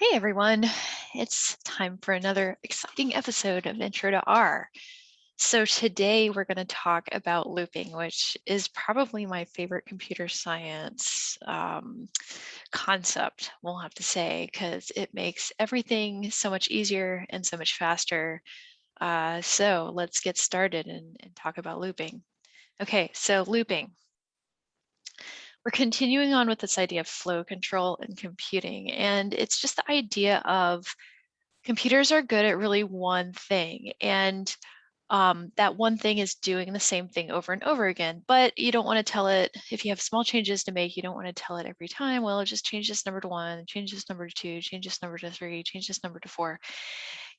Hey everyone, it's time for another exciting episode of Intro to R. So today we're going to talk about looping, which is probably my favorite computer science um, concept, we'll have to say, because it makes everything so much easier and so much faster. Uh, so let's get started and, and talk about looping. Okay, so looping. We're continuing on with this idea of flow control and computing, and it's just the idea of computers are good at really one thing, and um, that one thing is doing the same thing over and over again, but you don't want to tell it, if you have small changes to make, you don't want to tell it every time, well, just change this number to one, change this number to two, change this number to three, change this number to four.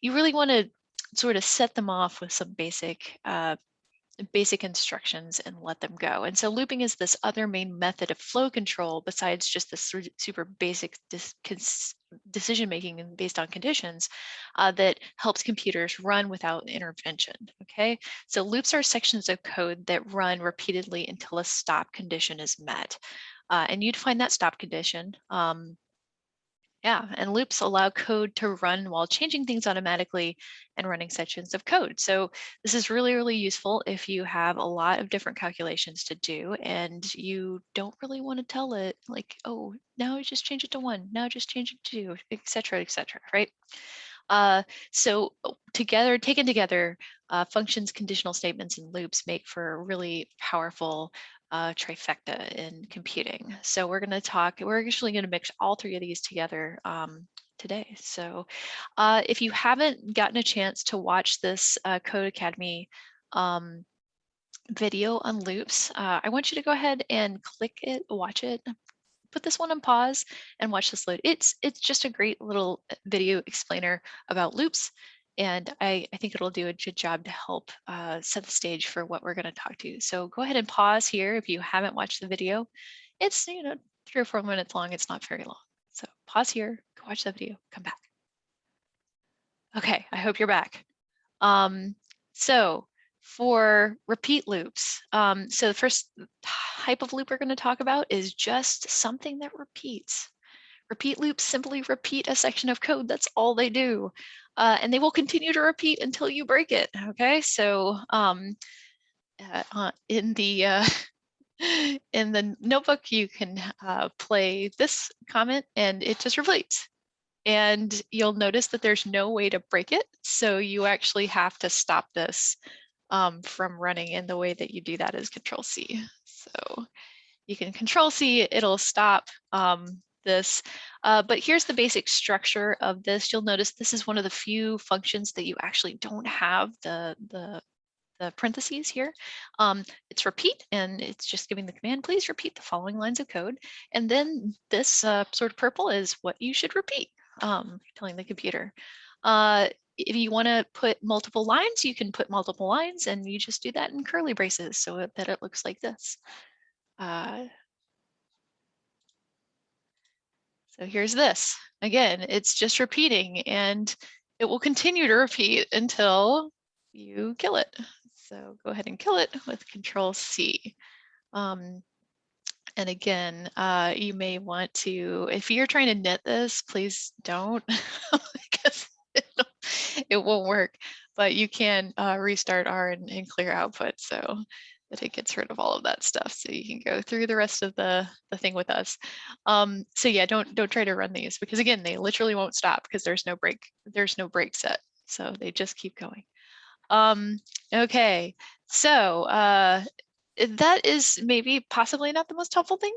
You really want to sort of set them off with some basic uh, basic instructions and let them go. And so looping is this other main method of flow control besides just this super basic decision making based on conditions uh, that helps computers run without intervention. Okay, so loops are sections of code that run repeatedly until a stop condition is met. Uh, and you'd find that stop condition um, yeah, and loops allow code to run while changing things automatically and running sections of code. So this is really, really useful if you have a lot of different calculations to do and you don't really want to tell it like, oh, now just change it to one, now just change it to two, etc., etc. right? Uh, so oh, together, taken together, uh, functions, conditional statements, and loops make for really powerful uh, trifecta in computing. So we're going to talk, we're actually going to mix all three of these together um, today. So uh, if you haven't gotten a chance to watch this uh, Codecademy um, video on loops, uh, I want you to go ahead and click it, watch it, put this one on pause and watch this load. It's, it's just a great little uh, video explainer about loops and I, I, think it'll do a good job to help uh, set the stage for what we're going to talk to. So go ahead and pause here if you haven't watched the video. It's you know three or four minutes long. It's not very long. So pause here, go watch the video, come back. Okay, I hope you're back. Um, so for repeat loops, um, so the first type of loop we're going to talk about is just something that repeats. Repeat loops simply repeat a section of code. That's all they do uh, and they will continue to repeat until you break it. Okay, so um, uh, uh in the uh, in the notebook, you can uh, play this comment and it just repeats. And you'll notice that there's no way to break it. So you actually have to stop this um, from running. And the way that you do that is control C. So you can control C, it'll stop. Um, this. Uh, but here's the basic structure of this. You'll notice this is one of the few functions that you actually don't have the, the, the parentheses here. Um, it's repeat and it's just giving the command, please repeat the following lines of code. And then this uh, sort of purple is what you should repeat, um, telling the computer. Uh, if you want to put multiple lines, you can put multiple lines and you just do that in curly braces so that it looks like this. Uh, So here's this. Again, it's just repeating and it will continue to repeat until you kill it. So go ahead and kill it with control C. Um, and again, uh, you may want to, if you're trying to knit this, please don't because it won't work, but you can uh, restart R and, and clear output. So that it gets rid of all of that stuff so you can go through the rest of the, the thing with us. Um, so yeah, don't don't try to run these because again, they literally won't stop because there's no break, there's no break set. So they just keep going. Um, okay, so uh, that is maybe possibly not the most helpful thing,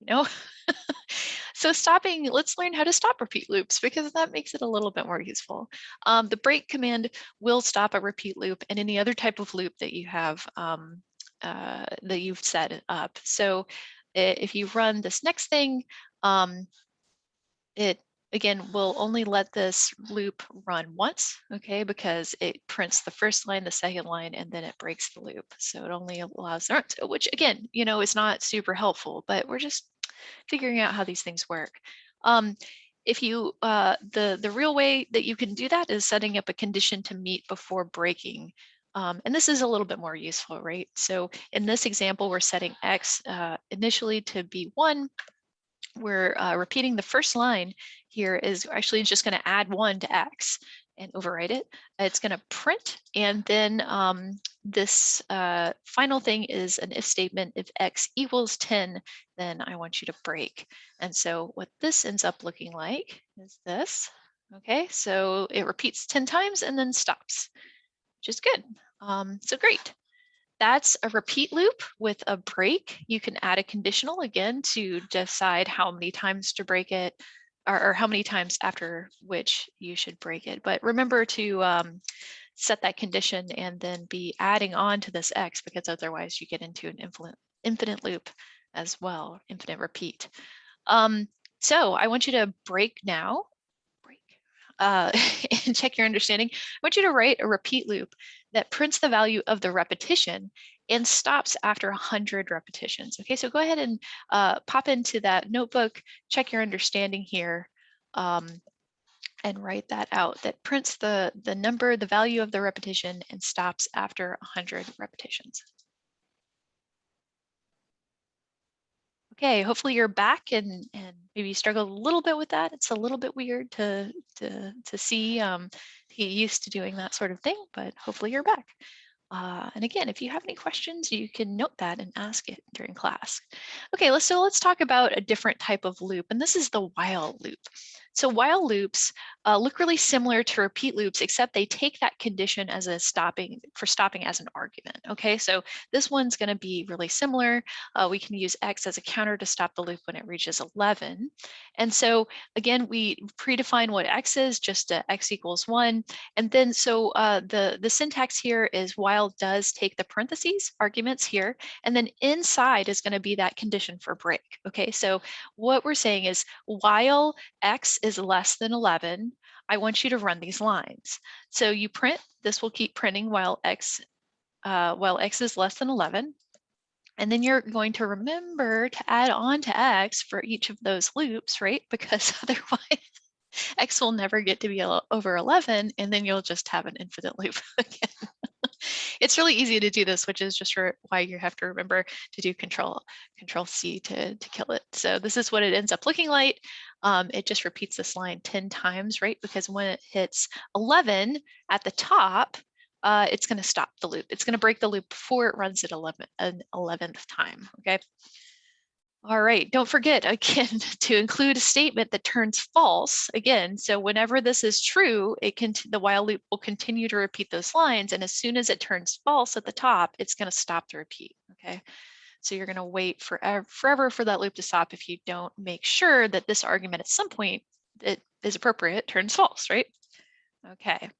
you know? So stopping, let's learn how to stop repeat loops because that makes it a little bit more useful. Um, the break command will stop a repeat loop and any other type of loop that you have um, uh, that you've set up. So if you run this next thing, um, it again will only let this loop run once, okay, because it prints the first line, the second line, and then it breaks the loop. So it only allows, which again, you know, is not super helpful, but we're just figuring out how these things work. Um, if you, uh, the, the real way that you can do that is setting up a condition to meet before breaking. Um, and this is a little bit more useful, right? So in this example, we're setting X uh, initially to be one, we're uh, repeating the first line here is actually just going to add one to x and overwrite it. It's going to print and then um, this uh, final thing is an if statement. If x equals 10, then I want you to break. And so what this ends up looking like is this. Okay, so it repeats 10 times and then stops, which is good. Um, so great. That's a repeat loop with a break. You can add a conditional again to decide how many times to break it or, or how many times after which you should break it. But remember to um, set that condition and then be adding on to this X because otherwise you get into an infinite, infinite loop as well, infinite repeat. Um, so I want you to break now uh, and check your understanding, I want you to write a repeat loop that prints the value of the repetition and stops after 100 repetitions. Okay, so go ahead and uh, pop into that notebook, check your understanding here, um, and write that out. That prints the, the number, the value of the repetition and stops after 100 repetitions. Okay, hopefully you're back and, and maybe you struggled a little bit with that. It's a little bit weird to, to, to see. Um, he used to doing that sort of thing, but hopefully you're back. Uh, and again, if you have any questions, you can note that and ask it during class. Okay, let's so let's talk about a different type of loop, and this is the while loop. So while loops uh, look really similar to repeat loops, except they take that condition as a stopping for stopping as an argument. Okay, so this one's going to be really similar. Uh, we can use x as a counter to stop the loop when it reaches 11. And so again, we predefine what x is, just x equals one. And then so uh, the, the syntax here is while does take the parentheses arguments here, and then inside is going to be that condition for break. Okay, so what we're saying is while x is less than 11, I want you to run these lines. So you print, this will keep printing while x, uh, while x is less than 11. And then you're going to remember to add on to x for each of those loops, right? Because otherwise x will never get to be over 11 and then you'll just have an infinite loop again. it's really easy to do this, which is just why you have to remember to do control control C to, to kill it. So this is what it ends up looking like. Um, it just repeats this line 10 times, right? Because when it hits 11 at the top, uh, it's going to stop the loop. It's going to break the loop before it runs at 11, an 11th time, okay? All right, don't forget again to include a statement that turns false again. So whenever this is true, it can the while loop will continue to repeat those lines. And as soon as it turns false at the top, it's going to stop the repeat. Okay. So you're going to wait forever, forever for that loop to stop if you don't make sure that this argument at some point that is appropriate turns false, right? Okay.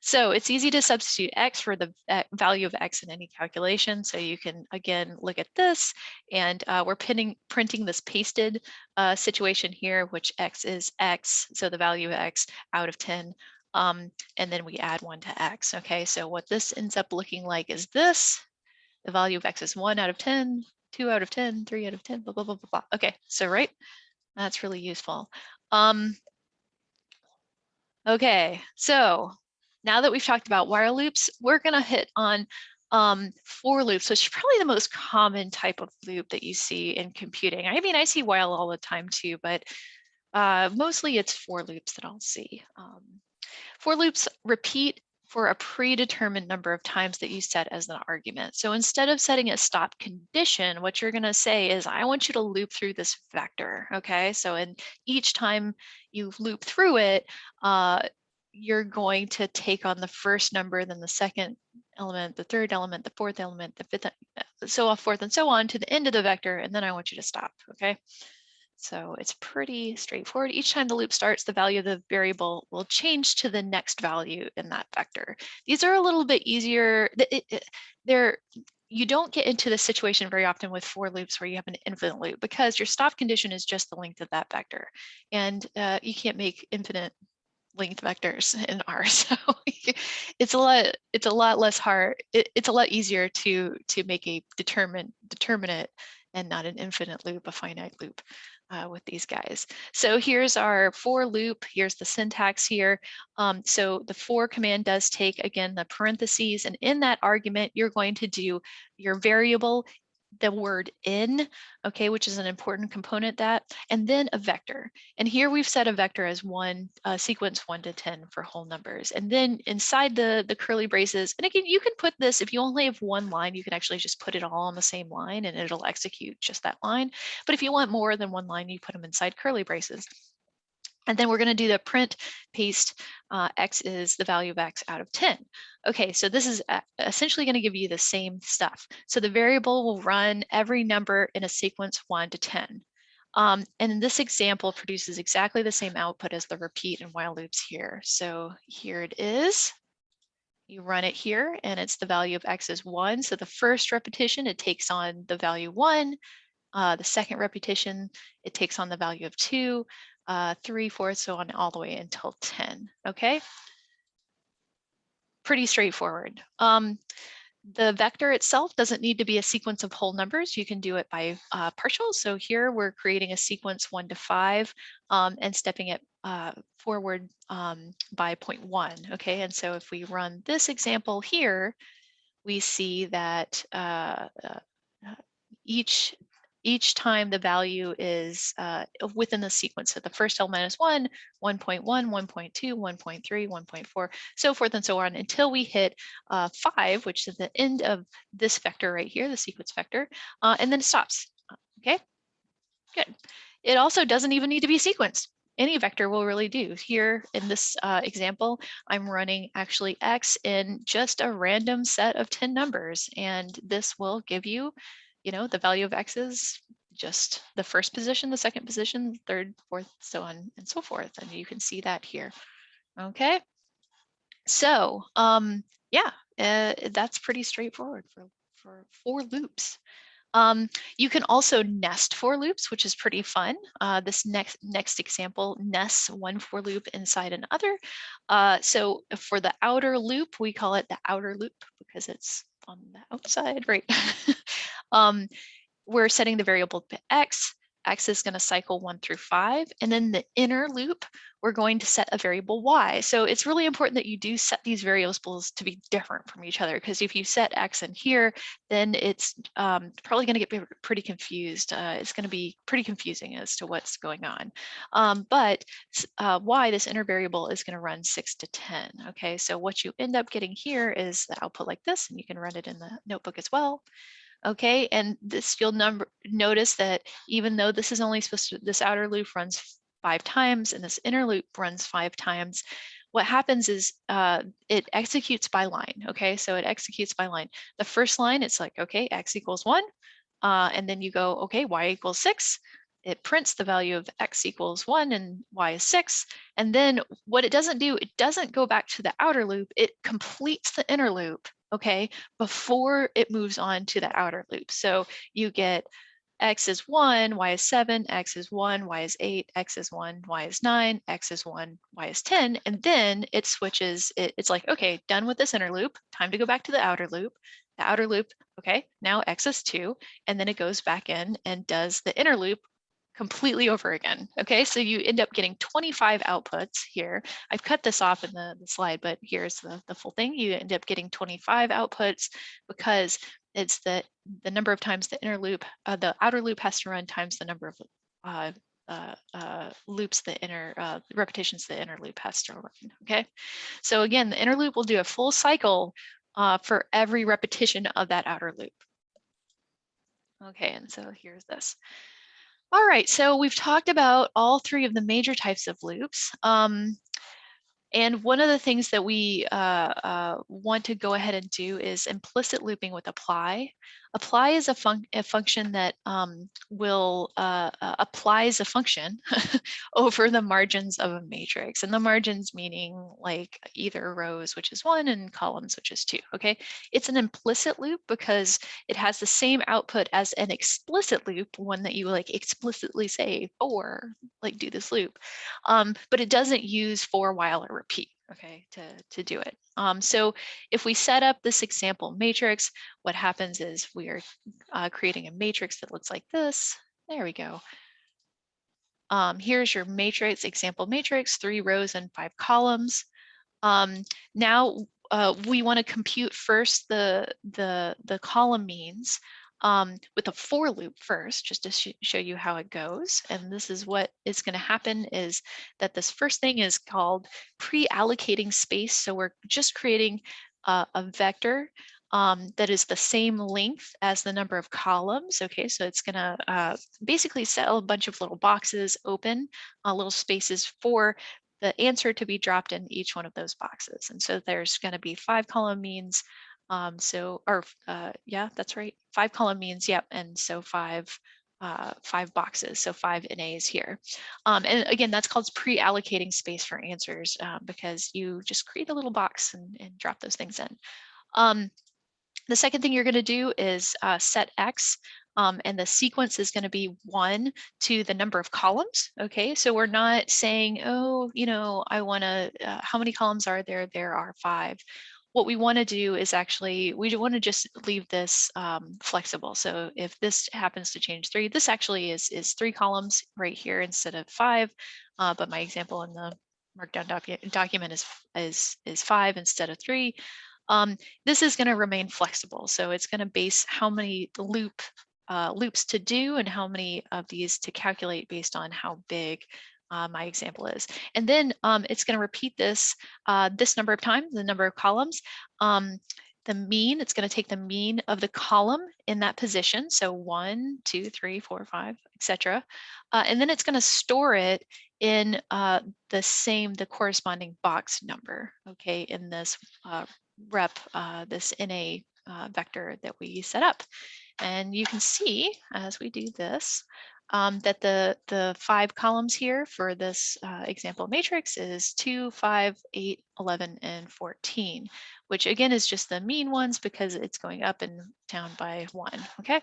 So it's easy to substitute x for the uh, value of x in any calculation. So you can, again, look at this and uh, we're pinning, printing this pasted uh, situation here, which x is x, so the value of x out of 10. Um, and then we add one to x, okay? So what this ends up looking like is this. The value of x is one out of 10, two out of 10, three out of 10, blah, blah, blah, blah, blah. Okay, so right, that's really useful. Um, okay, so now that we've talked about while loops, we're going to hit on um, for loops, which is probably the most common type of loop that you see in computing. I mean, I see while all the time too, but uh, mostly it's for loops that I'll see. Um, for loops repeat for a predetermined number of times that you set as an argument. So instead of setting a stop condition, what you're going to say is, I want you to loop through this vector. Okay, so in each time you loop through it, uh, you're going to take on the first number, then the second element, the third element, the fourth element, the fifth, uh, so forth and so on to the end of the vector, and then I want you to stop, okay? So it's pretty straightforward. Each time the loop starts, the value of the variable will change to the next value in that vector. These are a little bit easier. They're, you don't get into the situation very often with for loops where you have an infinite loop because your stop condition is just the length of that vector. And uh, you can't make infinite length vectors in R. So it's a lot, it's a lot less hard. It, it's a lot easier to to make a determine determinate and not an infinite loop, a finite loop uh, with these guys. So here's our for loop. Here's the syntax here. Um, so the for command does take again the parentheses and in that argument, you're going to do your variable the word in, okay, which is an important component that, and then a vector. And here we've set a vector as one, uh, sequence one to 10 for whole numbers. And then inside the, the curly braces, and again, you can put this, if you only have one line, you can actually just put it all on the same line and it'll execute just that line. But if you want more than one line, you put them inside curly braces. And then we're going to do the print paste uh, x is the value of x out of 10. Okay, so this is uh, essentially going to give you the same stuff. So the variable will run every number in a sequence 1 to 10. Um, and this example produces exactly the same output as the repeat and while loops here. So here it is. You run it here and it's the value of x is 1. So the first repetition, it takes on the value 1. Uh, the second repetition, it takes on the value of 2 uh, three, four, so on all the way until 10, okay? Pretty straightforward. Um, the vector itself doesn't need to be a sequence of whole numbers. You can do it by uh, partials. So here we're creating a sequence one to five um, and stepping it uh, forward um, by 0.1. Okay, and so if we run this example here, we see that uh, uh each each time the value is uh, within the sequence. So the first element is 1, 1.1, 1.2, 1.3, 1.4, so forth and so on until we hit uh, 5, which is the end of this vector right here, the sequence vector, uh, and then it stops. Okay, good. It also doesn't even need to be sequenced any vector will really do. Here in this uh, example, I'm running actually x in just a random set of 10 numbers, and this will give you you know, the value of x is just the first position, the second position, third, fourth, so on and so forth. And you can see that here. Okay. So um, yeah, uh, that's pretty straightforward for, for for loops. Um, you can also nest for loops, which is pretty fun. Uh, this next next example nests one for loop inside another. Uh, so for the outer loop, we call it the outer loop because it's on the outside, right? um, we're setting the variable to x. X is going to cycle one through five. And then the inner loop, we're going to set a variable y. So it's really important that you do set these variables to be different from each other, because if you set x in here, then it's um, probably going to get pretty confused. Uh, it's going to be pretty confusing as to what's going on. Um, but uh, y, this inner variable, is going to run 6 to 10. Okay, so what you end up getting here is the output like this, and you can run it in the notebook as well. Okay, and this you'll number notice that even though this is only supposed to, this outer loop runs five times and this inner loop runs five times, what happens is uh, it executes by line. Okay, so it executes by line. The first line, it's like, okay, x equals one. Uh, and then you go, okay, y equals six. It prints the value of x equals one and y is six. And then what it doesn't do, it doesn't go back to the outer loop. It completes the inner loop okay, before it moves on to the outer loop. So you get x is 1, y is 7, x is 1, y is 8, x is 1, y is 9, x is 1, y is 10, and then it switches, it, it's like, okay, done with this inner loop, time to go back to the outer loop. The outer loop, okay, now x is 2, and then it goes back in and does the inner loop completely over again. Okay, so you end up getting 25 outputs here. I've cut this off in the, the slide, but here's the, the full thing. You end up getting 25 outputs because it's the, the number of times the inner loop, uh, the outer loop has to run times the number of uh, uh, uh, loops the inner uh, repetitions the inner loop has to run. Okay, so again, the inner loop will do a full cycle uh, for every repetition of that outer loop. Okay, and so here's this. All right, so we've talked about all three of the major types of loops. Um, and one of the things that we uh, uh, want to go ahead and do is implicit looping with apply. Apply is a, a function that um, will uh, uh applies a function over the margins of a matrix. And the margins meaning like either rows, which is one, and columns, which is two, okay? It's an implicit loop because it has the same output as an explicit loop, one that you like explicitly say for, like do this loop. Um, but it doesn't use for, while, or repeat okay, to, to do it. Um, so if we set up this example matrix, what happens is we are uh, creating a matrix that looks like this. There we go. Um, here's your matrix, example matrix, three rows and five columns. Um, now uh, we want to compute first the, the, the column means um, with a for loop first, just to sh show you how it goes. And this is what is going to happen is that this first thing is called pre-allocating space. So we're just creating uh, a vector um, that is the same length as the number of columns. Okay, so it's gonna uh, basically set a bunch of little boxes open, uh, little spaces for the answer to be dropped in each one of those boxes. And so there's gonna be five column means, um, so, or uh, yeah, that's right, five column means, yep, and so five uh, five boxes, so five NAs here. Um, and again, that's called pre-allocating space for answers uh, because you just create a little box and, and drop those things in. Um, the second thing you're going to do is uh, set X um, and the sequence is going to be one to the number of columns. Okay, so we're not saying, oh, you know, I want to, uh, how many columns are there? There are five. What we want to do is actually, we want to just leave this um, flexible. So if this happens to change three, this actually is, is three columns right here instead of five. Uh, but my example in the markdown docu document is, is, is five instead of three. Um, this is going to remain flexible. So it's going to base how many loop uh, loops to do and how many of these to calculate based on how big uh, my example is. And then um, it's going to repeat this uh, this number of times, the number of columns. Um, the mean, it's going to take the mean of the column in that position. So one, two, three, four, five, etc. Uh, and then it's going to store it in uh, the same, the corresponding box number, okay, in this uh, rep uh, this NA vector that we set up. And you can see as we do this, um, that the, the five columns here for this uh, example matrix is 2, 5, 8, 11, and 14, which again is just the mean ones because it's going up and down by one, okay?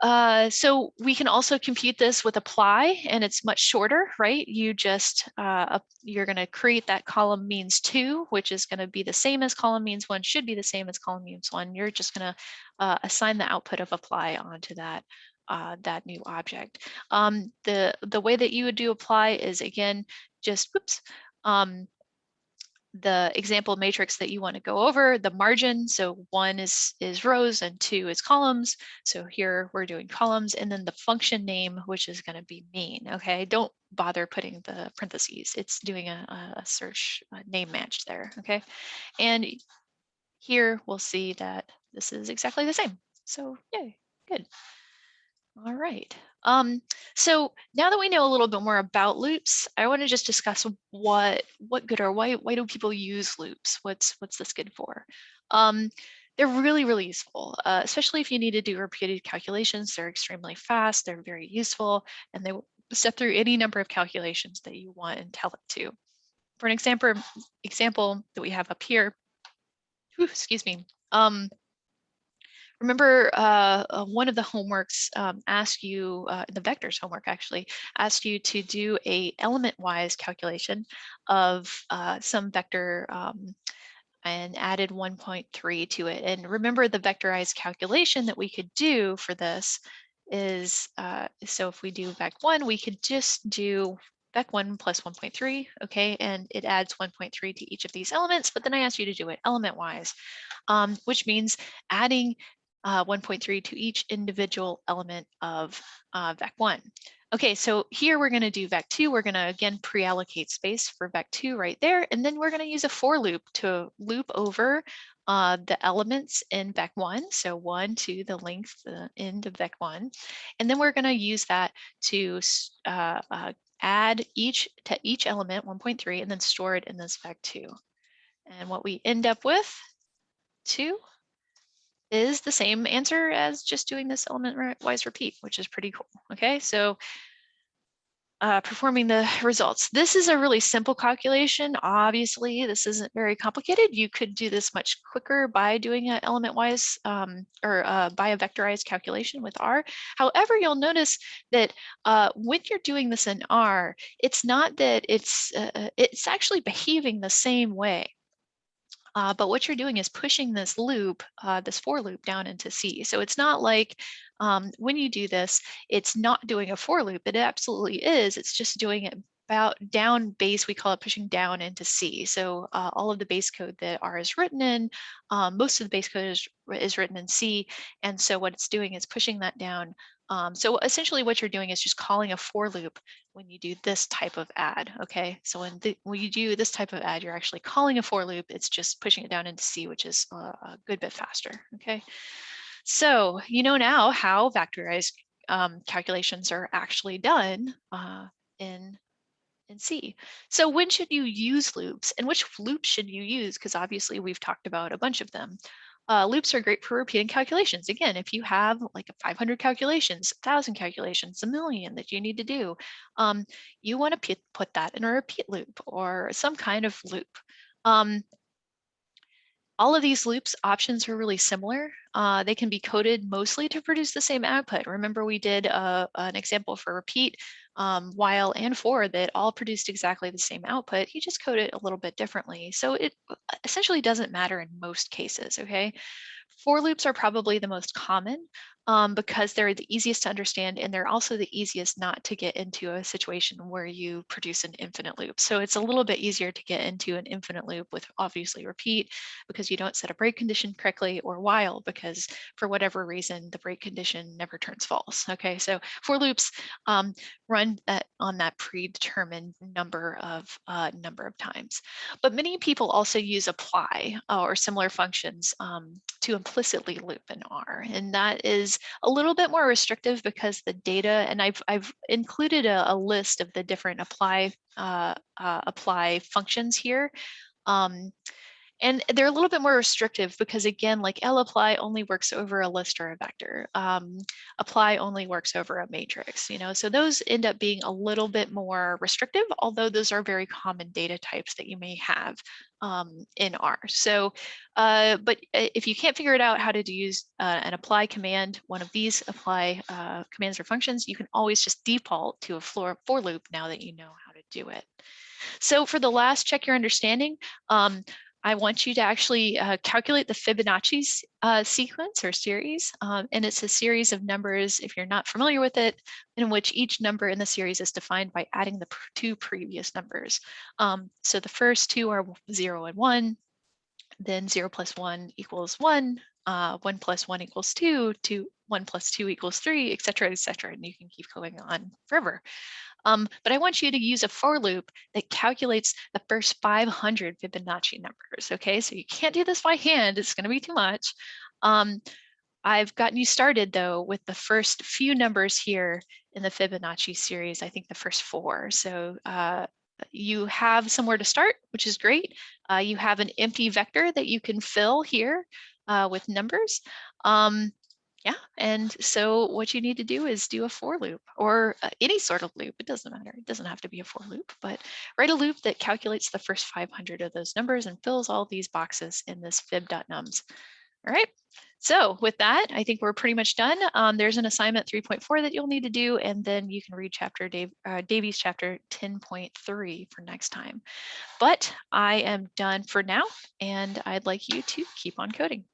Uh, so we can also compute this with apply and it's much shorter, right? You just, uh, you're gonna create that column means two, which is gonna be the same as column means one, should be the same as column means one. You're just gonna uh, assign the output of apply onto that uh, that new object. Um, the, the way that you would do apply is again, just, whoops, um, the example matrix that you want to go over, the margin. So one is, is rows and two is columns. So here we're doing columns and then the function name, which is going to be mean. Okay, don't bother putting the parentheses. It's doing a, a search a name match there. Okay, and here we'll see that this is exactly the same. So yay, good. All right. Um, so now that we know a little bit more about loops, I want to just discuss what what good are why why do people use loops? What's what's this good for? Um, they're really really useful, uh, especially if you need to do repeated calculations. They're extremely fast. They're very useful, and they step through any number of calculations that you want and tell it to. For an example example that we have up here, whew, excuse me. Um, remember uh, uh, one of the homeworks um, asked you, uh, the vectors homework actually, asked you to do a element-wise calculation of uh, some vector um, and added 1.3 to it. And remember the vectorized calculation that we could do for this is, uh, so if we do vec1, we could just do vec1 plus 1.3, okay, and it adds 1.3 to each of these elements, but then I asked you to do it element-wise, um, which means adding uh, 1.3 to each individual element of uh, VEC1. Okay, so here we're going to do VEC2. We're going to again pre-allocate space for VEC2 right there, and then we're going to use a for loop to loop over uh, the elements in VEC1, so one to the length, the end of VEC1, and then we're going to use that to uh, uh, add each to each element 1.3 and then store it in this VEC2. And what we end up with, two, is the same answer as just doing this element wise repeat, which is pretty cool. Okay, so uh, performing the results. This is a really simple calculation. Obviously, this isn't very complicated. You could do this much quicker by doing an element-wise um, or uh, by a vectorized calculation with R. However, you'll notice that uh, when you're doing this in R, it's not that it's uh, uh, it's actually behaving the same way. Uh, but what you're doing is pushing this loop, uh, this for loop down into C. So it's not like um, when you do this, it's not doing a for loop. It absolutely is. It's just doing it about down base, we call it pushing down into C. So uh, all of the base code that R is written in, um, most of the base code is, is written in C. And so what it's doing is pushing that down. Um, so essentially what you're doing is just calling a for loop when you do this type of add, okay? So when, the, when you do this type of add, you're actually calling a for loop. It's just pushing it down into C, which is a, a good bit faster, okay? So you know now how vectorized um, calculations are actually done uh, in in C. So when should you use loops and which loops should you use? Because obviously we've talked about a bunch of them. Uh, loops are great for repeating calculations. Again, if you have like 500 calculations, 1,000 calculations, a million that you need to do, um, you want to put that in a repeat loop or some kind of loop. Um, all of these loops options are really similar. Uh, they can be coded mostly to produce the same output. Remember we did uh, an example for repeat, um, while and for that all produced exactly the same output. You just code it a little bit differently. So it uh, essentially doesn't matter in most cases, okay? For loops are probably the most common um, because they're the easiest to understand and they're also the easiest not to get into a situation where you produce an infinite loop. So it's a little bit easier to get into an infinite loop with obviously repeat because you don't set a break condition correctly or while because for whatever reason the break condition never turns false. Okay, so for loops um, run that on that predetermined number of uh, number of times. But many people also use apply uh, or similar functions um, to implicitly loop in R and that is a little bit more restrictive because the data, and I've, I've included a, a list of the different apply, uh, uh, apply functions here. Um, and they're a little bit more restrictive because again, like lapply only works over a list or a vector. Um, apply only works over a matrix, you know, so those end up being a little bit more restrictive, although those are very common data types that you may have um, in R. So, uh, but if you can't figure it out how to use uh, an apply command, one of these apply uh, commands or functions, you can always just default to a for, for loop now that you know how to do it. So for the last check your understanding, um, I want you to actually uh, calculate the Fibonacci uh, sequence or series. Um, and it's a series of numbers, if you're not familiar with it, in which each number in the series is defined by adding the two previous numbers. Um, so the first two are zero and one, then zero plus one equals one, uh, one plus one equals two, two, one plus two equals three, et cetera, et cetera. And you can keep going on forever. Um, but I want you to use a for loop that calculates the first 500 Fibonacci numbers. Okay, so you can't do this by hand. It's going to be too much. Um, I've gotten you started though with the first few numbers here in the Fibonacci series, I think the first four. So uh, you have somewhere to start, which is great. Uh, you have an empty vector that you can fill here uh, with numbers. Um, yeah, and so what you need to do is do a for loop or uh, any sort of loop. It doesn't matter. It doesn't have to be a for loop, but write a loop that calculates the first 500 of those numbers and fills all these boxes in this fib.nums. All right, so with that, I think we're pretty much done. Um, there's an assignment 3.4 that you'll need to do, and then you can read chapter Dave, uh, Davies chapter 10.3 for next time. But I am done for now, and I'd like you to keep on coding.